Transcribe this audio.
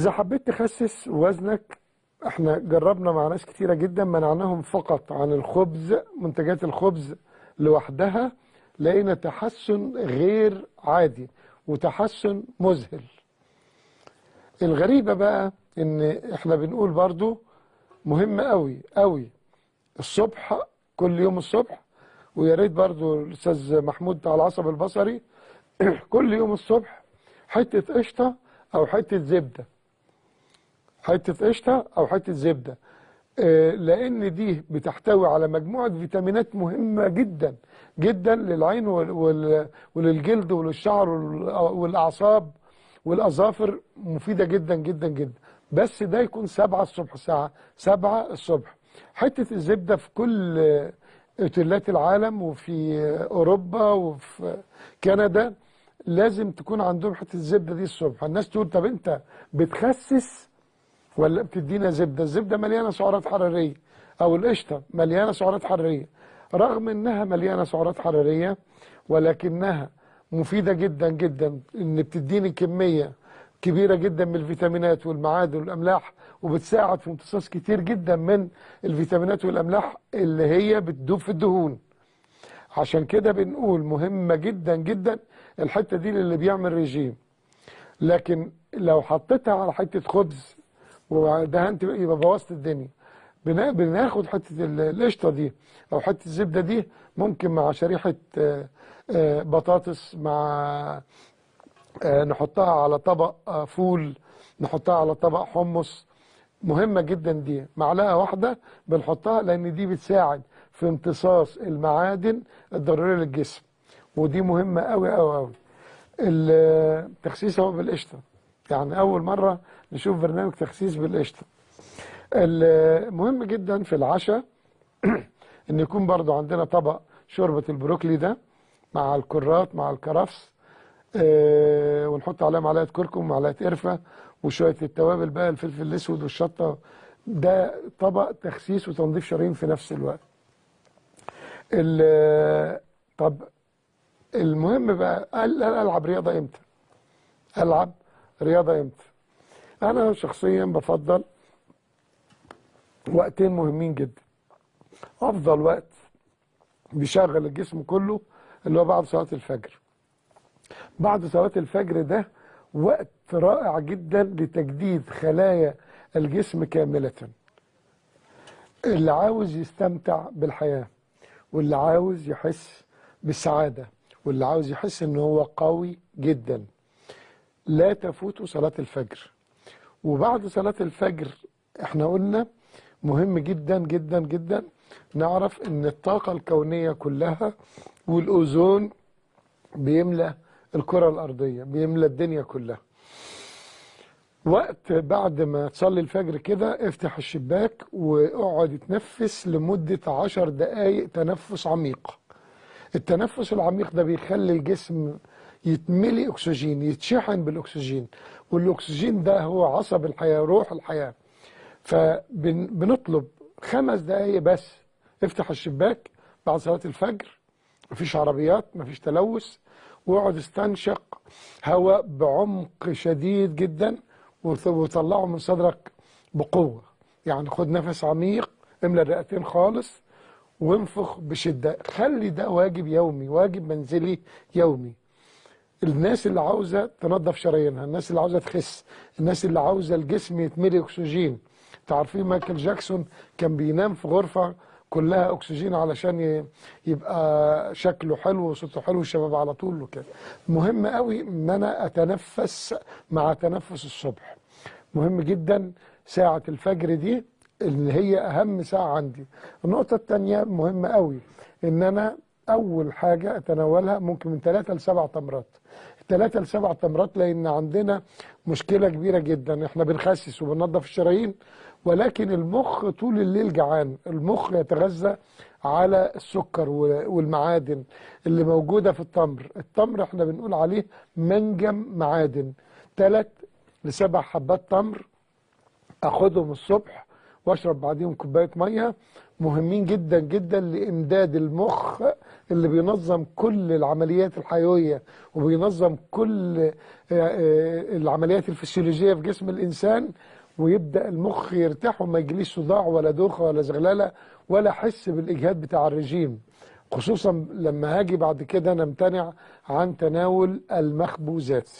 إذا حبيت تخسس وزنك إحنا جربنا مع ناس كتيرة جدا منعناهم فقط عن الخبز منتجات الخبز لوحدها لقينا تحسن غير عادي وتحسن مذهل. الغريبة بقى إن إحنا بنقول برضو مهم قوي قوي الصبح كل يوم الصبح ويا ريت برضو الأستاذ محمود بتاع العصب البصري كل يوم الصبح حتة قشطة أو حتة زبدة. حتة قشطة أو حتة زبدة. آه، لأن دي بتحتوي على مجموعة فيتامينات مهمة جدا جدا للعين وللجلد وللشعر وال- والأعصاب والأظافر مفيدة جدا جدا جدا. بس ده يكون سبعة الصبح الساعة سبعة الصبح. حتة الزبدة في كل أوتيلات العالم وفي أوروبا وفي كندا لازم تكون عندهم حتة الزبدة دي الصبح. الناس تقول طب أنت بتخسس ولا بتدينا زبدة. الزبدة مليانة سعرات حرارية. أو القشطة مليانة سعرات حرارية. رغم إنها مليانة سعرات حرارية ولكنها مفيدة جدا جدا إن بتديني كمية كبيرة جدا من الفيتامينات والمعادن والأملاح وبتساعد في امتصاص كتير جدا من الفيتامينات والأملاح اللي هي بتدوب في الدهون. عشان كده بنقول مهمة جدا جدا الحتة دي للي بيعمل ريجيم. لكن لو حطيتها على حتة خبز ودهنت يبقى بوظت الدنيا. بنا- بناخد حتة ال- القشطة دي أو حتة الزبدة دي ممكن مع شريحة آه، آه، بطاطس مع آه، نحطها على طبق فول نحطها على طبق حمص. مهمة جدا دي. معلقة واحدة بنحطها لأن دي بتساعد في امتصاص المعادن الضرورية للجسم. ودي مهمة أوي أوي التخسيس هو بالقشطة. يعني أول مرة نشوف برنامج تخسيس بالقشطة. المهم جدا في العشاء إن يكون برضو عندنا طبق شوربة البروكلي ده مع الكرات مع الكرفس آه، ونحط عليها معلقة كركم ومعلقة قرفة وشوية التوابل بقى الفلفل الأسود والشطة. ده طبق تخسيس وتنظيف شرايين في نفس الوقت. ال- طب المهم بقى قال ألعب رياضة إمتى؟ ألعب رياضة إمتى؟ أنا شخصيا بفضل وقتين مهمين جدا. أفضل وقت بيشغل الجسم كله اللي هو بعد صلاة الفجر. بعد صلاة الفجر ده وقت رائع جدا لتجديد خلايا الجسم كاملة. اللي عاوز يستمتع بالحياة واللي عاوز يحس بالسعادة واللي عاوز يحس إن هو قوي جدا. لا تفوته صلاة الفجر. وبعد صلاة الفجر إحنا قلنا مهم جدا جدا جدا نعرف إن الطاقة الكونية كلها والأوزون بيملى الكرة الأرضية بيملى الدنيا كلها. وقت بعد ما تصلي الفجر كده افتح الشباك واقعد اتنفس لمدة عشر دقايق تنفس عميق. التنفس العميق ده بيخلي الجسم يتملي أكسجين يتشحن بالأكسجين والأكسجين ده هو عصب الحياة روح الحياة. فبنطلب خمس دقايق بس افتح الشباك بعد صلاة الفجر مفيش عربيات مفيش تلوث واقعد استنشق هواء بعمق شديد جدا وط- وطلعه من صدرك بقوة. يعني خد نفس عميق املى الرئتين خالص وانفخ بشدة. خلي ده واجب يومي واجب منزلي يومي. الناس اللي عاوزة تنظف شرايينها الناس اللي عاوزة تخس الناس اللي عاوزة الجسم يتملي أكسجين. تعرفين مايكل جاكسون كان بينام في غرفة كلها أكسجين علشان يبقى شكله حلو وصوته حلو والشباب على طول وكده. مهم قوي إن أنا أتنفس مع تنفس الصبح. مهم جدا ساعة الفجر دي اللي هي أهم ساعة عندي. النقطة التانية مهمة قوي إن أنا أول حاجة أتناولها ممكن من ثلاثة لسبع تمرات. ثلاثة لسبع تمرات لأن عندنا مشكلة كبيرة جدا. إحنا بنخسس وبننظف الشرايين ولكن المخ طول الليل جعان. المخ يتغذى على السكر والمعادن اللي موجودة في التمر. التمر إحنا بنقول عليه منجم معادن. ثلاث لسبع حبات تمر أخدهم الصبح وأشرب بعديهم كوباية مية. مهمين جدا جدا لإمداد المخ اللي بينظم كل العمليات الحيوية وبينظم كل آه، آه، العمليات الفسيولوجية في جسم الإنسان ويبدأ المخ يرتاح وما يجيليش صداع ولا دوخه ولا زغللة ولا احس بالإجهاد بتاع الرجيم. خصوصا لما هاجي بعد كده نمتنع عن تناول المخبوزات.